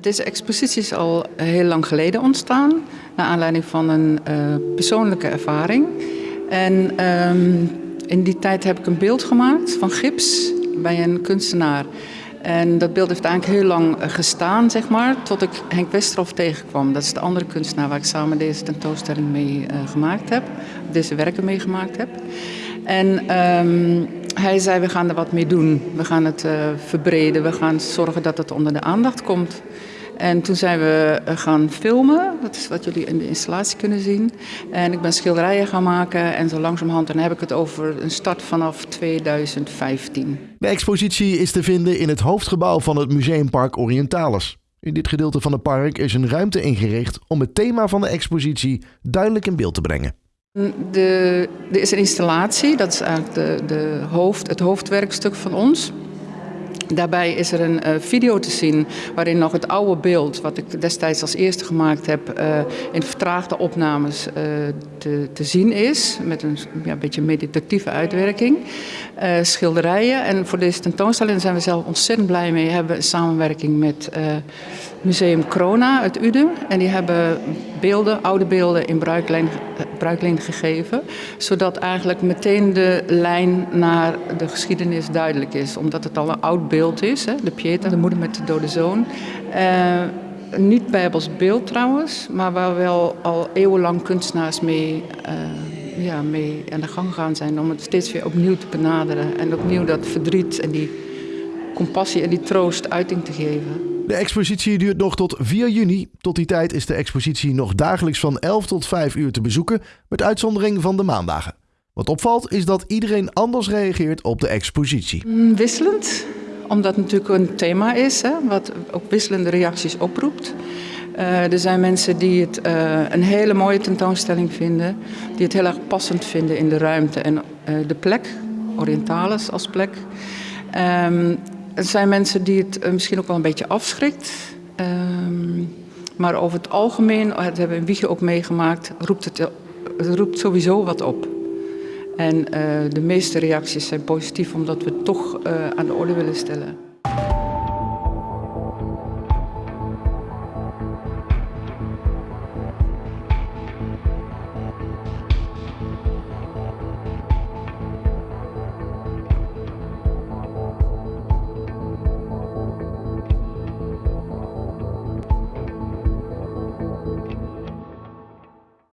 Deze expositie is al heel lang geleden ontstaan, naar aanleiding van een uh, persoonlijke ervaring. En um, in die tijd heb ik een beeld gemaakt van gips bij een kunstenaar. En dat beeld heeft eigenlijk heel lang gestaan, zeg maar, tot ik Henk Westerhof tegenkwam. Dat is de andere kunstenaar waar ik samen deze tentoonstelling mee uh, gemaakt heb, deze werken mee gemaakt heb. En um, hij zei, we gaan er wat mee doen. We gaan het verbreden, we gaan zorgen dat het onder de aandacht komt. En toen zijn we gaan filmen, dat is wat jullie in de installatie kunnen zien. En ik ben schilderijen gaan maken en zo langzamerhand, dan heb ik het over een start vanaf 2015. De expositie is te vinden in het hoofdgebouw van het Museumpark Orientalis. In dit gedeelte van het park is een ruimte ingericht om het thema van de expositie duidelijk in beeld te brengen. De, er is een installatie, dat is eigenlijk de, de hoofd, het hoofdwerkstuk van ons. Daarbij is er een uh, video te zien waarin nog het oude beeld, wat ik destijds als eerste gemaakt heb, uh, in vertraagde opnames uh, te, te, zien is. Met een ja, beetje meditatieve uitwerking. Schilderijen. En voor deze tentoonstelling zijn we zelf ontzettend blij mee. We hebben samenwerking met Museum Corona uit Uden. En die hebben beelden, oude beelden in bruikleen, bruikleen gegeven. Zodat eigenlijk meteen de lijn naar de geschiedenis duidelijk is. Omdat het al een oud beeld is. Hè? De Pieta, de moeder met de dode zoon. Uh, niet bijbels beeld trouwens, maar waar wel al eeuwenlang kunstenaars mee, uh, ja, mee aan de gang gaan zijn. Om het steeds weer opnieuw te benaderen. En opnieuw dat verdriet en die compassie en die troost uiting te geven. De expositie duurt nog tot 4 juni. Tot die tijd is de expositie nog dagelijks van 11 tot 5 uur te bezoeken, met uitzondering van de maandagen. Wat opvalt is dat iedereen anders reageert op de expositie. Mm, wisselend, omdat het natuurlijk een thema is, hè, wat ook wisselende reacties oproept. Uh, er zijn mensen die het uh, een hele mooie tentoonstelling vinden, die het heel erg passend vinden in de ruimte en uh, de plek, Orientalis als plek. Um, er zijn mensen die het misschien ook wel een beetje afschrikt. Um, maar over het algemeen, dat hebben we in Wiegje ook meegemaakt, roept het, het roept sowieso wat op. En de meeste reacties zijn positief omdat we het toch aan de orde willen stellen.